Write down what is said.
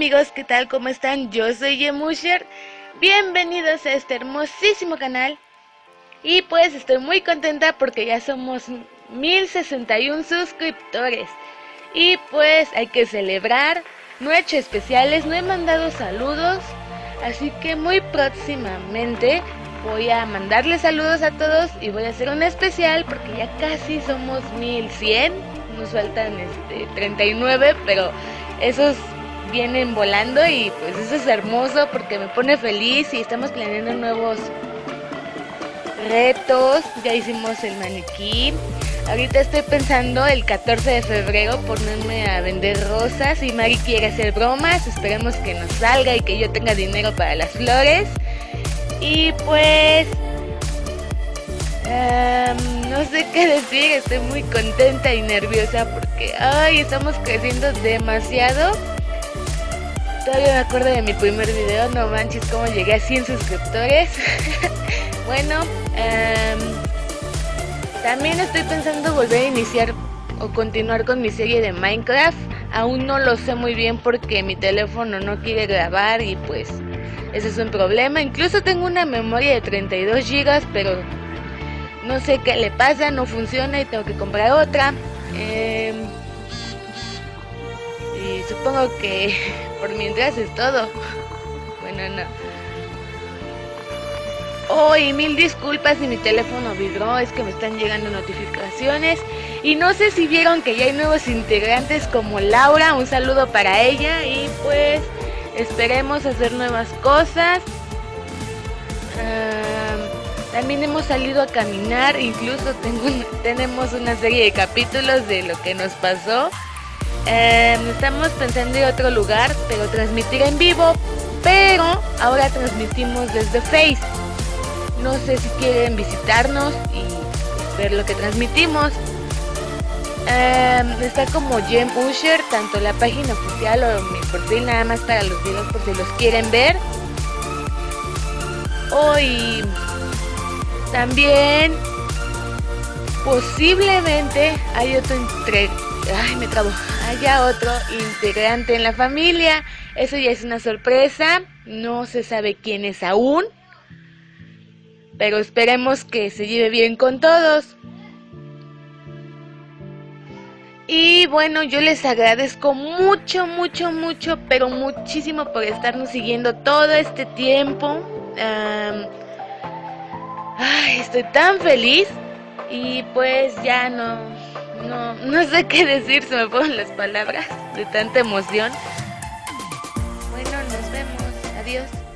amigos, ¿qué tal? ¿Cómo están? Yo soy Yemusher. Bienvenidos a este hermosísimo canal. Y pues estoy muy contenta porque ya somos 1061 suscriptores. Y pues hay que celebrar. No he hecho especiales, no he mandado saludos. Así que muy próximamente voy a mandarles saludos a todos y voy a hacer un especial porque ya casi somos 1100. Nos faltan este 39, pero esos vienen volando y pues eso es hermoso porque me pone feliz y estamos planeando nuevos retos. Ya hicimos el maniquí. Ahorita estoy pensando el 14 de febrero ponerme a vender rosas y Mari quiere hacer bromas. Esperemos que nos salga y que yo tenga dinero para las flores. Y pues... no sé qué decir, estoy muy contenta y nerviosa porque, ay, estamos creciendo demasiado. Todavía me acuerdo de mi primer video, no manches cómo llegué a 100 suscriptores. bueno, también estoy pensando volver a iniciar o continuar con mi serie de Minecraft. Aún no lo sé muy bien porque mi teléfono no quiere grabar y pues ese es un problema. Incluso tengo una memoria de 32 GB, pero no sé qué le pasa, no funciona y tengo que comprar otra. Y supongo que por mientras es todo. Bueno, no. Oh, mil disculpas si mi teléfono vibró, es que me están llegando notificaciones. Y no sé si vieron que ya hay nuevos integrantes como Laura, un saludo para ella y pues esperemos hacer nuevas cosas. también hemos salido a caminar, incluso tengo, tenemos una serie de capítulos de lo que nos pasó. Em, estamos pensando en otro lugar, pero transmitir en vivo, pero ahora transmitimos desde Face. No sé si quieren visitarnos y ver lo que transmitimos. Em, está como Gem Usher, tanto la página oficial o mi perfil nada más para los videos por si los quieren ver. Hoy también posiblemente hay otro entre ay me trabo haya otro integrante en la familia. Eso ya es una sorpresa. No se sabe quién es aún. Pero esperemos que se lleve bien con todos. Y bueno, yo les agradezco mucho, mucho, mucho, pero muchísimo por estarnos siguiendo todo este tiempo. ay, estoy tan feliz. Y pues ya no, no, no sé qué decir, se me ponen las palabras de tanta emoción. Bueno, nos vemos. Adiós.